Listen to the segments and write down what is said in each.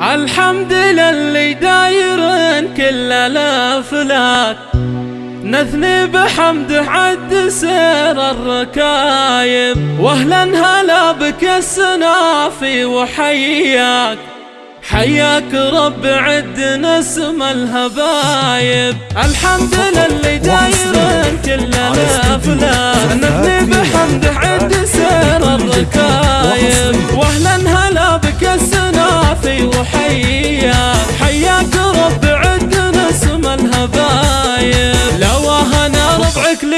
الحمد للي دايرن كل الافلاك نثني بحمده عد سير الركايب. واهلا هلا بك السنافي وحياك. حياك رب عد نسم الهبايب. الحمد للي دايرن كل الافلاك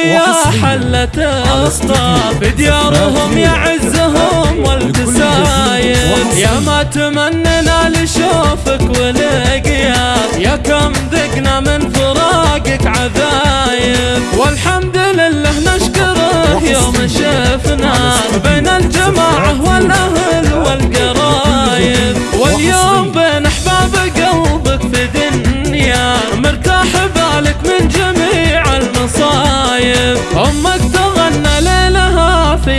لي حلة اخطا بديارهم يعزهم والتسايب يا ما تمننا لشوفك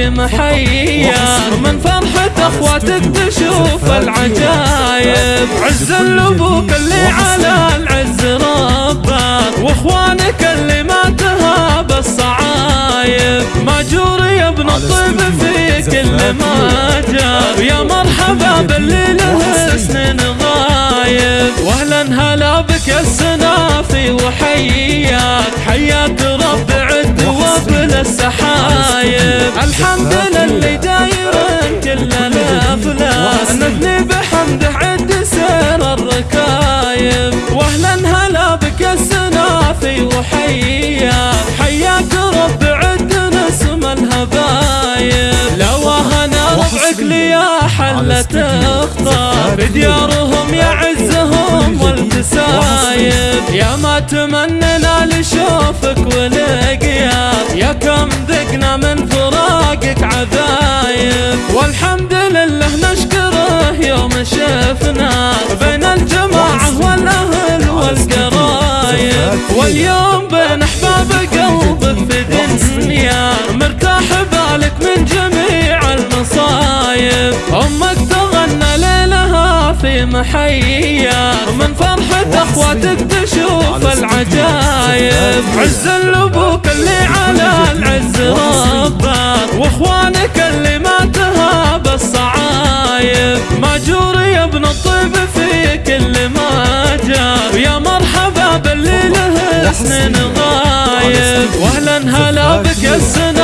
محيا من فرحة أخواتك تشوف العجايب. عز الأبوك اللي على العز ربك وإخوانك اللي ما تهاب الصعايب. ماجور يا ابن الطيب في كل ما جاب يا مرحبا باللي له سنين غايب واهلا هلا بك السنافي وحياك. حياك رب عد وابل السحايب الحمد للي دايرن كل الافلاس نثني بحمده عد سير الركايب. واهلا هلا بك السنافي وحياك حياك رب عد نسم الهبايب. لو أنا ربعك لي يا حلة اخطار بديارهم يعزهم والتسايب يا ما تمننا لشوفك ولقياك شفنا بين الجماعة والأهل والقرايب. واليوم بين أحباب قلبك في دنيا مرتاح بالك من جميع المصايب. أمك تغنى ليلها في محيا من فرحة اخواتك تشوف العجايب. عز الأبوك اللي على سنين غايب. واهلا هلا بك السنافي